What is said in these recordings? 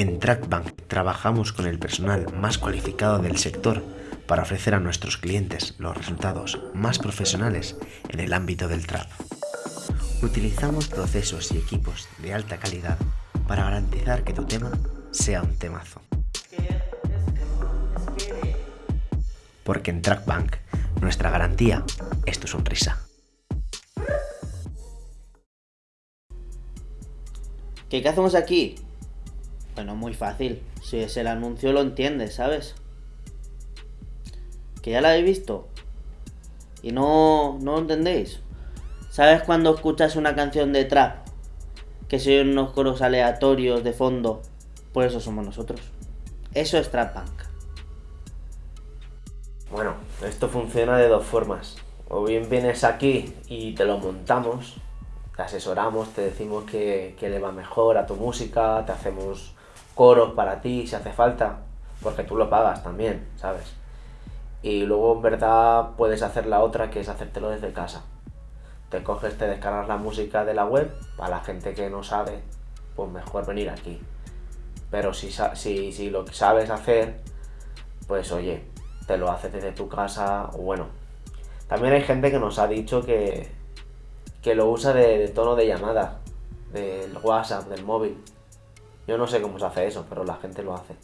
En Trackbank trabajamos con el personal más cualificado del sector para ofrecer a nuestros clientes los resultados más profesionales en el ámbito del trap. Utilizamos procesos y equipos de alta calidad para garantizar que tu tema sea un temazo. Porque en Trackbank nuestra garantía es tu sonrisa. ¿Qué, hacemos aquí? Bueno, muy fácil. Si es el anuncio lo entiendes, ¿sabes? Que ya la habéis visto. Y no, no lo entendéis. ¿Sabes cuando escuchas una canción de trap? Que se oyen unos coros aleatorios de fondo. Pues eso somos nosotros. Eso es Trap Punk. Bueno, esto funciona de dos formas. O bien vienes aquí y te lo montamos, te asesoramos, te decimos que, le va mejor a tu música, te hacemos coros para ti si hace falta, porque tú lo pagas también, ¿sabes? Y luego en verdad puedes hacer la otra que es hacértelo desde casa. Te coges, te descargas la música de la web, para la gente que no sabe, pues mejor venir aquí. Pero si, si, si lo sabes hacer, pues oye, te lo haces desde tu casa, o bueno. También hay gente que nos ha dicho que, que lo usa de, tono de llamada, del WhatsApp, del móvil. Yo no sé cómo se hace eso, pero la gente lo hace.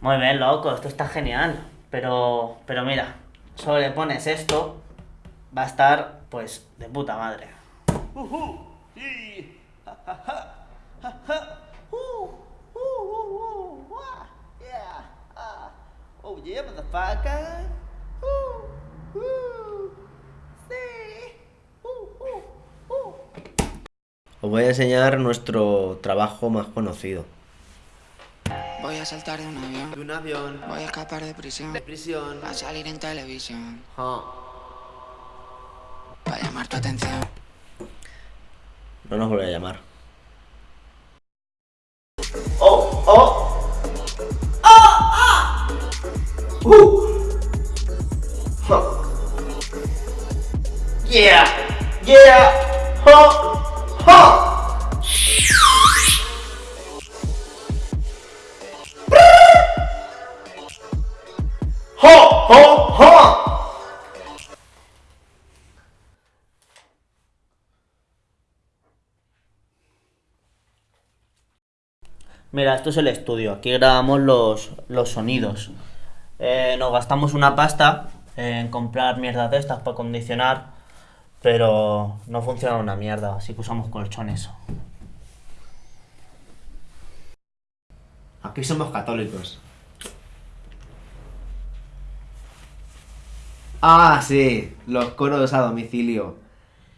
Muy bien, loco, esto está genial. Pero, pero mira, solo le pones esto va a estar, pues, de puta madre. Os voy a enseñar nuestro trabajo más conocido. Voy a saltar de un avión. De un avión. Voy a escapar de prisión. De prisión. A salir en televisión. Ah. Para llamar tu atención. No nos vuelve a llamar. ¡Uh! ¡Yeah! ¡Yeah! ¡Ha! ¡Ha! Mira, esto es el estudio. Aquí grabamos los, los sonidos. Eh, nos gastamos una pasta en comprar mierdas de estas para condicionar, pero no funciona una mierda, así que usamos colchones. Aquí somos católicos. Ah, sí, los coros a domicilio.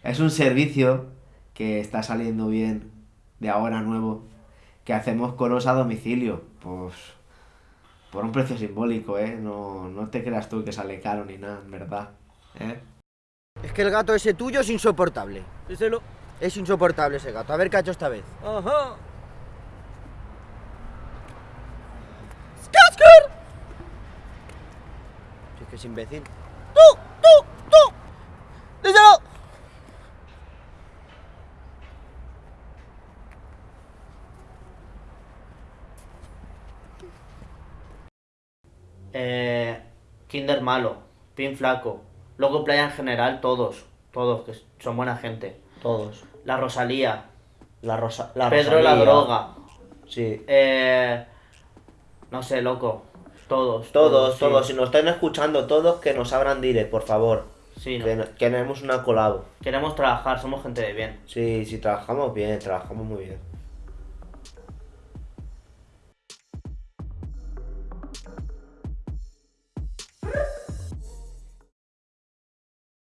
Es un servicio que está saliendo bien de ahora nuevo que hacemos coros a domicilio. Pues por un precio simbólico, ¿eh? No, no te creas tú que sale caro ni nada, en verdad. ¿eh? Es que el gato ese tuyo es insoportable. Díselo. Es insoportable ese gato. A ver qué ha hecho esta vez. Ajá. Si es que es imbécil. ¡Tú! ¡Tú! ¡Tú! ¡Díselo! Eh, Kinder malo, Pin flaco, Loco Playa en general, todos, todos, que son buena gente. Todos. La Rosalía. La Rosa Pedro la droga. Sí. Eh, no sé, loco. Todos. Todos, todos. Si nos están escuchando todos, que nos abran dire, por favor. Sí, que, queremos una colabo. Queremos trabajar, somos gente de bien. Sí, sí, trabajamos bien, trabajamos muy bien.